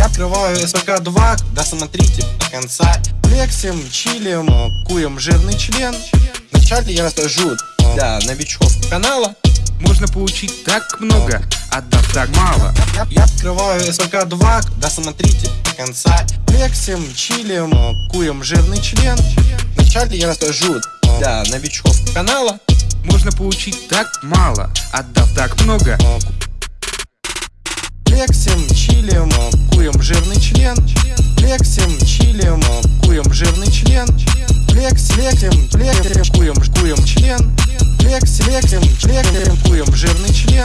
открываю СПК-2, досмотрите до конца. Флексим, чилим, куем жирный член. Вначале я расскажу для новичков канала. Можно получить так много, отдав так мало. Я, я открываю СПК-2, досмотрите до конца. Флексим, чилим, куем жирный член. Вначале я расскажу для новичков канала. Можно получить так мало, отдав так много Лексим, чилим, куем жирный член. Лексим, чилим, куем жирный член. Лекс, лексим, лекарем, куем, куем член. Лекс, лексим, лекарем, куем жирный член.